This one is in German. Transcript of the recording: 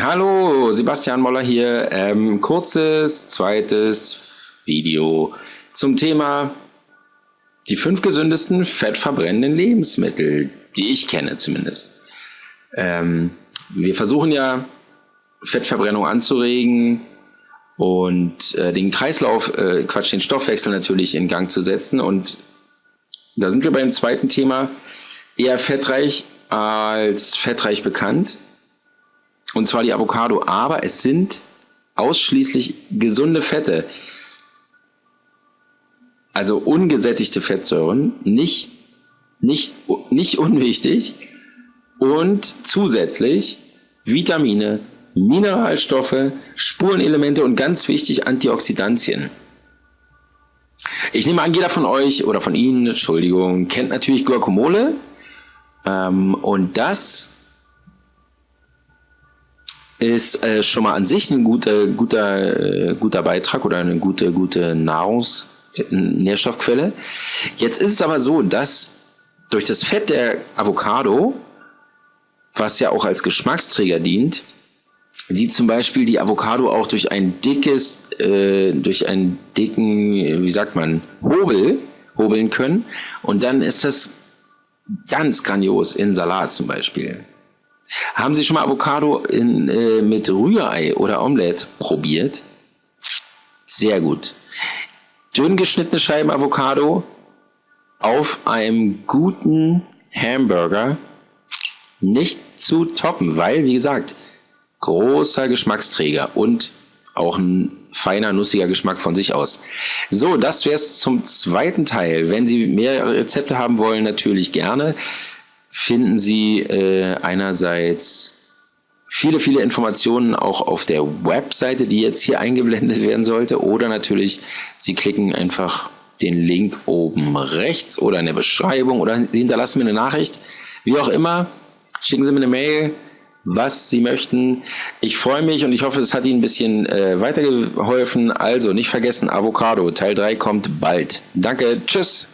Hallo, Sebastian Moller hier. Ähm, kurzes zweites Video zum Thema die fünf gesündesten fettverbrennenden Lebensmittel, die ich kenne zumindest. Ähm, wir versuchen ja Fettverbrennung anzuregen und äh, den Kreislauf, äh, Quatsch, den Stoffwechsel natürlich in Gang zu setzen. Und da sind wir beim zweiten Thema, eher fettreich als fettreich bekannt und zwar die Avocado. Aber es sind ausschließlich gesunde Fette, also ungesättigte Fettsäuren, nicht, nicht, nicht unwichtig und zusätzlich Vitamine, Mineralstoffe, Spurenelemente und ganz wichtig Antioxidantien. Ich nehme an, jeder von euch oder von Ihnen, Entschuldigung, kennt natürlich Guacamole. Ähm, und das ist äh, schon mal an sich ein guter, guter, äh, guter Beitrag oder eine gute, gute Nahrungs- Nährstoffquelle. Jetzt ist es aber so, dass durch das Fett der Avocado, was ja auch als Geschmacksträger dient, die zum Beispiel die Avocado auch durch ein dickes, äh, durch einen dicken, wie sagt man, Hobel hobeln können. Und dann ist das ganz grandios in Salat zum Beispiel. Haben Sie schon mal Avocado in, äh, mit Rührei oder Omelette probiert? Sehr gut. Dünn geschnittene Scheiben Avocado auf einem guten Hamburger nicht zu toppen, weil, wie gesagt, großer Geschmacksträger und auch ein feiner, nussiger Geschmack von sich aus. So, das wäre es zum zweiten Teil. Wenn Sie mehr Rezepte haben wollen, natürlich gerne finden Sie äh, einerseits viele, viele Informationen auch auf der Webseite, die jetzt hier eingeblendet werden sollte. Oder natürlich, Sie klicken einfach den Link oben rechts oder in der Beschreibung oder Sie hinterlassen mir eine Nachricht. Wie auch immer, schicken Sie mir eine Mail, was Sie möchten. Ich freue mich und ich hoffe, es hat Ihnen ein bisschen äh, weitergeholfen. Also nicht vergessen, Avocado, Teil 3 kommt bald. Danke, tschüss.